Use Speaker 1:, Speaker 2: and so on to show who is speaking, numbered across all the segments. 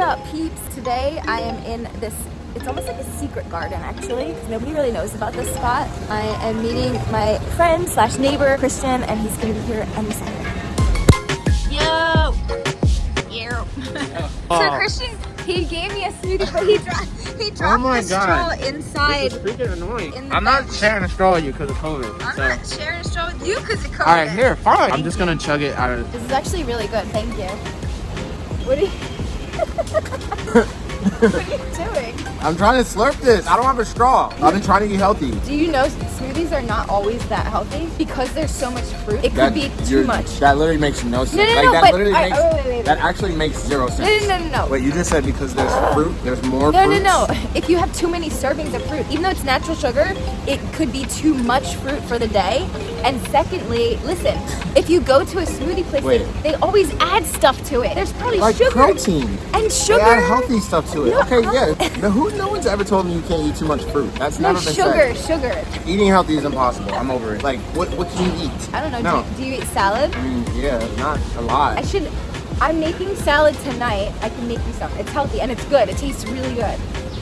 Speaker 1: up peeps? Today I am in this, it's almost like a secret garden actually. Nobody really knows about this spot. I am meeting my friend slash neighbor, Christian, and he's gonna be here any second. Yo! Yo! so oh. Christian, he gave me a smoothie, but he dropped, he oh dropped
Speaker 2: my
Speaker 1: the
Speaker 2: God.
Speaker 1: straw inside.
Speaker 2: This freaking annoying.
Speaker 1: in
Speaker 2: I'm not sharing a straw with you because of COVID.
Speaker 1: I'm
Speaker 2: so.
Speaker 1: not sharing a straw with you because of COVID.
Speaker 2: All right, here, fine. I'm just
Speaker 1: you.
Speaker 2: gonna chug it out of.
Speaker 1: This is actually really good, thank you. What are you, what are you doing?
Speaker 2: I'm trying to slurp this. I don't have a straw. I've been trying to eat healthy.
Speaker 1: Do you know smoothies are not always that healthy because there's so much fruit? It could be too much.
Speaker 2: That literally makes no sense.
Speaker 1: No, no,
Speaker 2: like
Speaker 1: no,
Speaker 2: that
Speaker 1: but-
Speaker 2: literally
Speaker 1: alright,
Speaker 2: makes.
Speaker 1: wait, wait, wait,
Speaker 2: That actually makes zero sense.
Speaker 1: no, no, no, no.
Speaker 2: Wait, you just said because there's fruit, there's more fruit.
Speaker 1: No, no,
Speaker 2: fruits?
Speaker 1: no. If you have too many servings of fruit, even though it's natural sugar, it could be too much fruit for the day. And secondly, listen, if you go to a smoothie place,
Speaker 2: Wait.
Speaker 1: they, they always add stuff to it. There's probably
Speaker 2: Like
Speaker 1: sugar
Speaker 2: protein.
Speaker 1: and
Speaker 2: They
Speaker 1: sugar.
Speaker 2: add healthy stuff to it.
Speaker 1: No,
Speaker 2: okay,
Speaker 1: no.
Speaker 2: yeah. No, who? No one's ever told me you can't eat too much fruit. That's
Speaker 1: No
Speaker 2: never been
Speaker 1: sugar,
Speaker 2: said.
Speaker 1: sugar.
Speaker 2: Eating healthy is impossible. I'm over it. Like, what? What can you eat?
Speaker 1: I don't know.
Speaker 2: No.
Speaker 1: Do, do you eat salad?
Speaker 2: I mean, yeah, not a lot.
Speaker 1: I should. I'm making salad tonight. I can make you some. It's healthy and it's good. It tastes really good.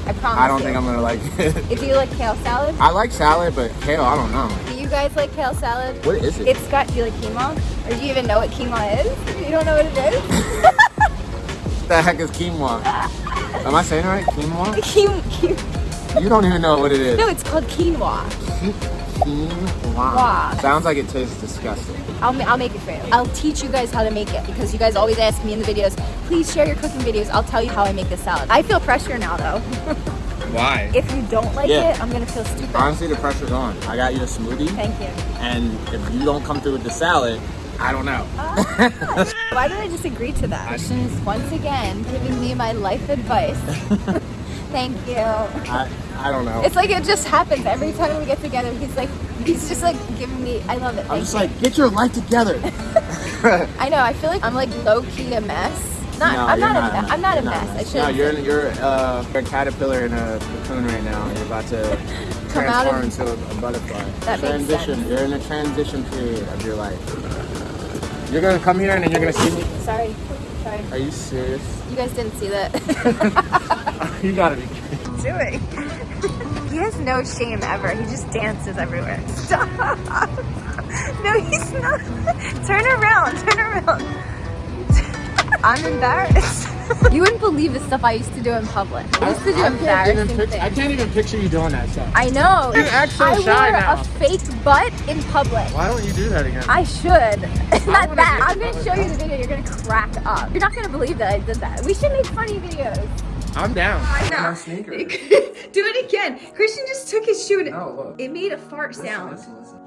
Speaker 1: I promise.
Speaker 2: I don't
Speaker 1: you.
Speaker 2: think I'm gonna like it.
Speaker 1: Do you like kale salad,
Speaker 2: I like salad, but kale, I don't know.
Speaker 1: do you guys like kale salad?
Speaker 2: What is it?
Speaker 1: It's got. Do you like quinoa? Or do you even know what quinoa is? You don't know what it is?
Speaker 2: the heck is quinoa? Am I saying it right? Quinoa?
Speaker 1: Quin- quin-
Speaker 2: You don't even know what it is.
Speaker 1: no, it's called quinoa.
Speaker 2: Quinoa. Sounds like it tastes disgusting.
Speaker 1: I'll, I'll make it for you. I'll teach you guys how to make it because you guys always ask me in the videos, please share your cooking videos. I'll tell you how I make this salad. I feel pressure now though.
Speaker 2: Why?
Speaker 1: if you don't like
Speaker 2: Yeah.
Speaker 1: it, I'm gonna feel stupid.
Speaker 2: Honestly, the pressure's on. I got you a smoothie,
Speaker 1: Thank you.
Speaker 2: and if you don't come through with the salad, I don't know.
Speaker 1: Why did I just agree to that? Christian is once again giving me my life advice. Thank you.
Speaker 2: I, I don't know.
Speaker 1: It's like it just happens every time we get together. He's like, he's just like giving me. I love it.
Speaker 2: I'm
Speaker 1: Thank
Speaker 2: just
Speaker 1: you.
Speaker 2: like, get your life together.
Speaker 1: I know. I feel like I'm like low key a mess. Not.
Speaker 2: No,
Speaker 1: I'm
Speaker 2: you're
Speaker 1: not, a. Me- I'm not a
Speaker 2: You're
Speaker 1: mess. I should.
Speaker 2: No, you're you're uh, you're a caterpillar in a cocoon right now. You're about to
Speaker 1: Come out
Speaker 2: transform into a butterfly.
Speaker 1: That makes
Speaker 2: transition.
Speaker 1: sense.
Speaker 2: You're in a transition period of your life. You're gonna come here and then you're gonna see me.
Speaker 1: Sorry. Sorry.
Speaker 2: Are you serious?
Speaker 1: You guys didn't see that.
Speaker 2: you gotta be kidding.
Speaker 1: doing? he has no shame ever. He just dances everywhere. Stop. No, he's not. Turn around. Turn around. I'm embarrassed. you wouldn't believe the stuff I used to do in public. I used to do
Speaker 2: I
Speaker 1: embarrassing
Speaker 2: things. I can't even picture you doing that stuff.
Speaker 1: I know.
Speaker 2: You act so
Speaker 1: I
Speaker 2: shy
Speaker 1: wore
Speaker 2: now.
Speaker 1: a fake butt in public.
Speaker 2: Why don't you do that again?
Speaker 1: I should. Not
Speaker 2: wanna
Speaker 1: that. I'm gonna show you the video. You're gonna crack up. You're not gonna believe that I did that. We should make funny videos.
Speaker 2: I'm down.
Speaker 1: I know.
Speaker 2: My sneakers.
Speaker 1: Do it again. Christian just took his shoe and
Speaker 2: No, look.
Speaker 1: it made a fart sound.
Speaker 2: Listen, listen.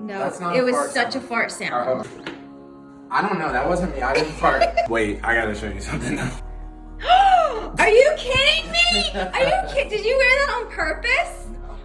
Speaker 1: No,
Speaker 2: That's not
Speaker 1: it
Speaker 2: a
Speaker 1: was
Speaker 2: fart
Speaker 1: such
Speaker 2: sound.
Speaker 1: a fart sound.
Speaker 2: Uh-huh. I don't know. That wasn't me. I didn't fart. Wait, I gotta show you something now.
Speaker 1: Are you kidding me? Are you kidding? Did you wear that on purpose?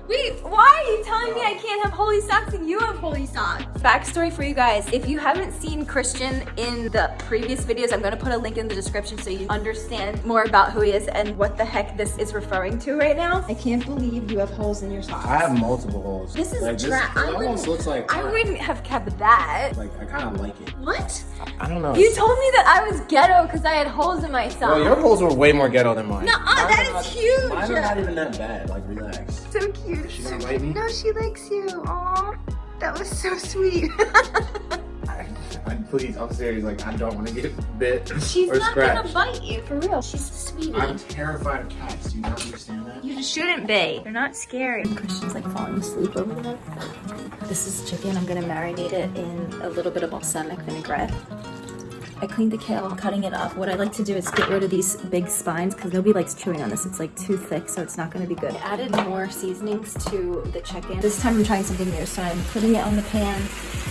Speaker 1: Wait, why are you telling me I can't have holey socks and you have holey socks? Backstory for you guys. If you haven't seen Christian in the previous videos, I'm gonna put a link in the description so you understand more about who he is and what the heck this is referring to right now. I can't believe you have holes in your socks.
Speaker 2: I have multiple holes.
Speaker 1: This is
Speaker 2: like,
Speaker 1: dra-
Speaker 2: It almost looks like.
Speaker 1: I wouldn't have kept that.
Speaker 2: Like I kind of like it.
Speaker 1: What?
Speaker 2: I don't know.
Speaker 1: You told me that I was ghetto because I had holes in my socks.
Speaker 2: Well, your holes were way more ghetto than mine.
Speaker 1: Nuh-uh,
Speaker 2: Mine
Speaker 1: that
Speaker 2: are not-
Speaker 1: huge.
Speaker 2: Mine are not even that bad. Like relax.
Speaker 1: so cute.
Speaker 2: She gonna bite me?
Speaker 1: No, she likes you. Aw, that was so sweet.
Speaker 2: I, I, please, I'm serious. Like I don't want to get bit
Speaker 1: She's
Speaker 2: or
Speaker 1: not
Speaker 2: scratched.
Speaker 1: gonna bite you, for real. She's a sweetie.
Speaker 2: I'm terrified of cats. Do you not understand that?
Speaker 1: You shouldn't be. They're not scary. Christian's like falling asleep over there. This is chicken. I'm gonna marinate it in a little bit of balsamic vinaigrette. I cleaned the kale, I'm cutting it up. What I like to do is get rid of these big spines because nobody likes chewing on this. It's like too thick, so it's not gonna be good. I added more seasonings to the chicken. This time I'm trying something new, so I'm putting it on the pan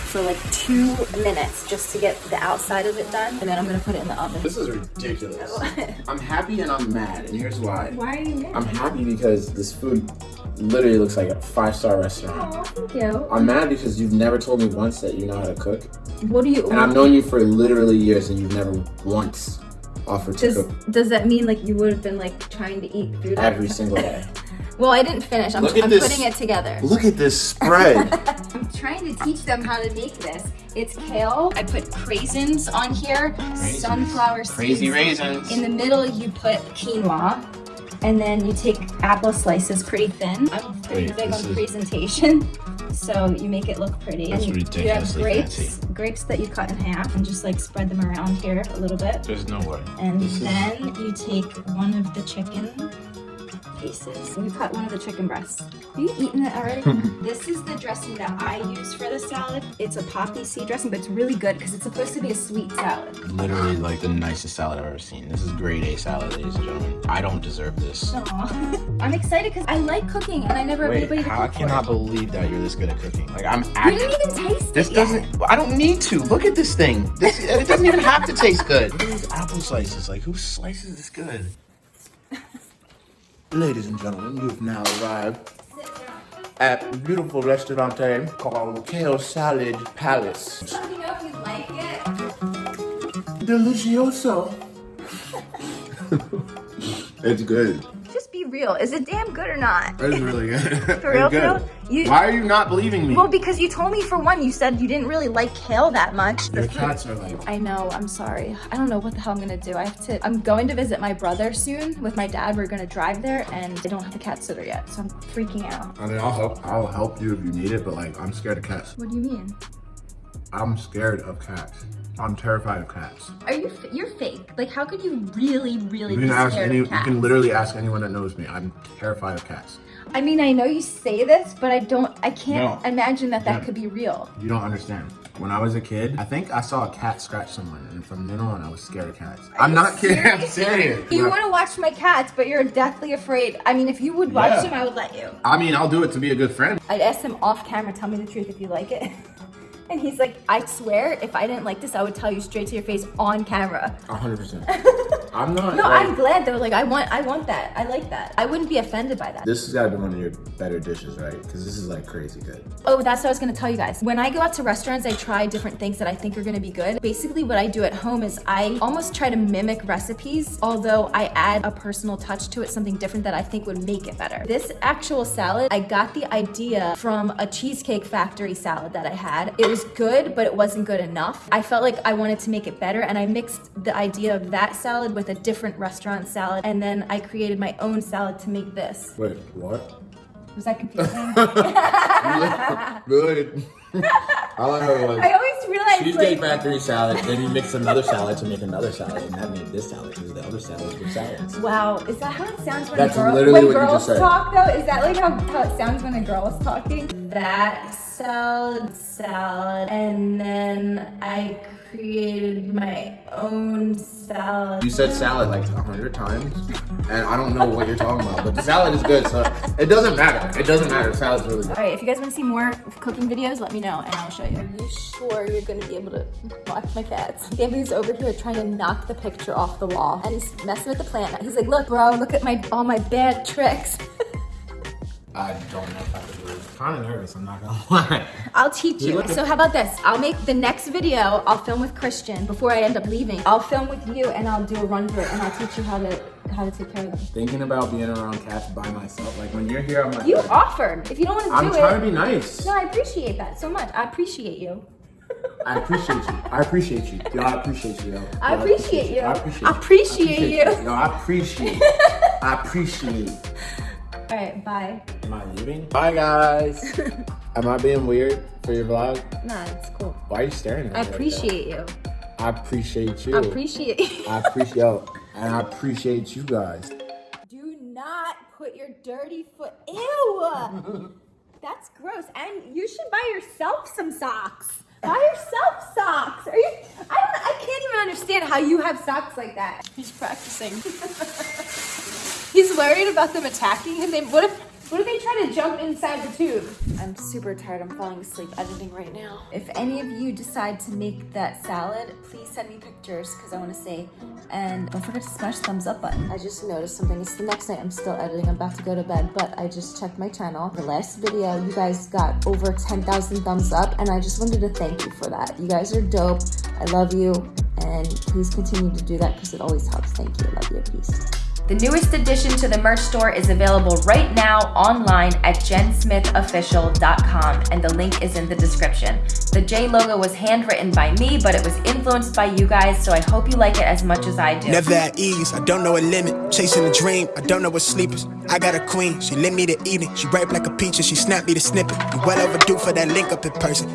Speaker 1: for like two minutes just to get the outside of it done, and then I'm gonna put it in the oven.
Speaker 2: This is ridiculous. I'm happy and I'm mad, and here's why.
Speaker 1: Why are you mad?
Speaker 2: I'm happy because this food literally looks like a five-star restaurant.
Speaker 1: Oh, thank you.
Speaker 2: I'm mad because you've never told me once that you know how to cook.
Speaker 1: What do you?
Speaker 2: And I've known you for literally years and you've never once offered to
Speaker 1: Does
Speaker 2: cook
Speaker 1: does that mean like you would have been like trying to eat food
Speaker 2: every single day.
Speaker 1: Well, I didn't finish. I'm, I'm
Speaker 2: this.
Speaker 1: putting it together.
Speaker 2: Look at this spread.
Speaker 1: I'm trying to teach them how to make this. It's kale. I put craisins on here, sunflower seeds.
Speaker 3: Crazy raisins.
Speaker 1: In the middle, you put quinoa. And then you take apple slices pretty thin. I'm pretty
Speaker 2: Wait,
Speaker 1: big on
Speaker 2: is-
Speaker 1: presentation. So you make it look pretty.
Speaker 2: That's
Speaker 1: and you, you have grapes,
Speaker 2: fancy.
Speaker 1: grapes that you cut in half and just like spread them around here a little bit.
Speaker 2: There's no way.
Speaker 1: And
Speaker 2: This is-
Speaker 1: then you take one of the chicken pieces. You cut one of the chicken breasts. Have you eaten it already? this is the dressing that I use for the salad. It's a poppy seed dressing, but it's really good because it's supposed to be a sweet salad.
Speaker 2: Literally like the nicest salad I've ever seen. This is grade A salad, ladies and gentlemen. I don't deserve this.
Speaker 1: I'm excited because I like cooking and I never have
Speaker 2: Wait,
Speaker 1: anybody to
Speaker 2: how, I cannot
Speaker 1: for.
Speaker 2: believe that you're this good at cooking. Like I'm
Speaker 1: You didn't even taste
Speaker 2: This doesn't.
Speaker 1: yet.
Speaker 2: I don't need to. Look at this thing. This it doesn't even have to taste good. Look at these apple slices. Like who slices this good? Ladies and gentlemen, you've now arrived at a beautiful restaurant called Kale Salad Palace.
Speaker 1: Let me know if you like it.
Speaker 2: Delicioso. it's good.
Speaker 1: Just be real. Is it damn good or not?
Speaker 2: It's really good.
Speaker 1: For real,
Speaker 2: good.
Speaker 1: for? You-
Speaker 2: Why are you not believing me?
Speaker 1: Well, because you told me for one, you said you didn't really like kale that much.
Speaker 2: Your cats are like.
Speaker 1: I know, I'm sorry. I don't know what the hell I'm gonna do. I have to, I'm going to visit my brother soon with my dad. We're gonna drive there and I don't have a cat sitter yet, so I'm freaking out.
Speaker 2: I mean, I'll help. I'll help you if you need it, but like, I'm scared of cats.
Speaker 1: What do you mean?
Speaker 2: I'm scared of cats. I'm terrified of cats.
Speaker 1: Are you, you're fake. Like, how could you really, really
Speaker 2: You
Speaker 1: be
Speaker 2: can ask
Speaker 1: scared
Speaker 2: any.
Speaker 1: of
Speaker 2: You can literally ask anyone that knows me. I'm terrified of cats.
Speaker 1: I mean, I know you say this, but I don't, I can't
Speaker 2: No.
Speaker 1: imagine that that
Speaker 2: No.
Speaker 1: could be real.
Speaker 2: You don't understand. When I was a kid, I think I saw a cat scratch someone, and from then on, I was scared of cats. I'm not kidding. I'm serious.
Speaker 1: You want to watch my cats, but you're deathly afraid. I mean, if you would watch
Speaker 2: Yeah.
Speaker 1: them, I would let you.
Speaker 2: I mean, I'll do it to be a good friend.
Speaker 1: I'd ask him off camera, tell me the truth if you like it. And he's like, I swear, if I didn't like this, I would tell you straight to your face on camera.
Speaker 2: 100. I'm not.
Speaker 1: No,
Speaker 2: like-
Speaker 1: I'm glad though. Like, I want, I want that. I like that. I wouldn't be offended by that.
Speaker 2: This has got to be one of your better dishes, right? Because this is like crazy good.
Speaker 1: Oh, that's what I was gonna tell you guys. When I go out to restaurants, I try different things that I think are gonna be good. Basically, what I do at home is I almost try to mimic recipes, although I add a personal touch to it, something different that I think would make it better. This actual salad, I got the idea from a Cheesecake Factory salad that I had. It was good, but it wasn't good enough. I felt like I wanted to make it better, and I mixed the idea of that salad with a different restaurant salad, and then I created my own salad to make this.
Speaker 2: Wait, what?
Speaker 1: Was that confusing?
Speaker 2: Good. I like how like
Speaker 1: I always realize
Speaker 3: Cheesecake
Speaker 1: like,
Speaker 3: Factory salad, then you mix another salad to make another salad, and that made this salad because the other salads were salads.
Speaker 1: Wow, is that how it sounds when,
Speaker 3: That's
Speaker 1: girl-
Speaker 3: literally
Speaker 1: when
Speaker 3: what you
Speaker 1: girls
Speaker 3: just said.
Speaker 1: talk though? Is that like how, how it sounds when a girl is talking? That salad, salad, and then I created my own salad.
Speaker 2: You said salad like a hundred times, and I don't know what you're talking about, but the salad is good, so it doesn't matter. It doesn't matter. The salad's really good.
Speaker 1: All right, if you guys want to see more cooking videos, let me know and I'll show you. Are you sure you're going to be able to watch my cats? Gabby's over here trying to knock the picture off the wall and he's messing with the plant. He's like, look, bro, look at my all my bad tricks.
Speaker 2: I don't know if I could do it. Kind of nervous. I'm not gonna lie.
Speaker 1: I'll teach you. So how about this? I'll make the next video. I'll film with Christian before I end up leaving. I'll film with you and I'll do a run through it and I'll teach you how to how to take care of them.
Speaker 2: Thinking about being around cats by myself, like when you're here, I'm like,
Speaker 1: You offered. If you don't want to do it, I'm trying
Speaker 2: to be nice.
Speaker 1: no, I appreciate that so much. I appreciate you.
Speaker 2: I appreciate you. I appreciate you. Yo, I appreciate you. Yo.
Speaker 1: I
Speaker 2: Yo,
Speaker 1: appreciate you.
Speaker 2: I appreciate
Speaker 1: I appreciate you.
Speaker 2: Yo, I appreciate. I appreciate.
Speaker 1: All right, bye.
Speaker 2: Am I leaving? Bye, guys. Am I being weird for your vlog?
Speaker 1: Nah, it's cool.
Speaker 2: Why are you staring at me?
Speaker 1: I
Speaker 2: like that?
Speaker 1: appreciate you.
Speaker 2: I appreciate you.
Speaker 1: I appreciate you.
Speaker 2: I appreciate yo, and I appreciate you guys.
Speaker 1: Do not put your dirty foot. Ew! That's gross. And you should buy yourself some socks. Buy yourself socks. Are you? I don't. I can't even understand how you have socks like that. He's practicing. He's worried about them attacking him. They, what if? What if they try to jump inside the tube? I'm super tired. I'm falling asleep editing right now. If any of you decide to make that salad, please send me pictures because I want to see. And don't forget to smash the thumbs up button. I just noticed something. It's the next night. I'm still editing. I'm about to go to bed, but I just checked my channel. The last video, you guys got over 10,000 thumbs up, and I just wanted to thank you for that. You guys are dope. I love you, and please continue to do that because it always helps. Thank you. I love you. Peace. The newest addition to the merch store is available right now online at jensmithofficial.com, and the link is in the description. The J logo was handwritten by me, but it was influenced by you guys, so I hope you like it as much as I do.
Speaker 4: Never at ease, I don't know a limit. Chasing a dream, I don't know what sleepers. I got a queen, she lit me the evening. She ripe like a peach and she snapped me the snippet. You well overdue for that link up in person.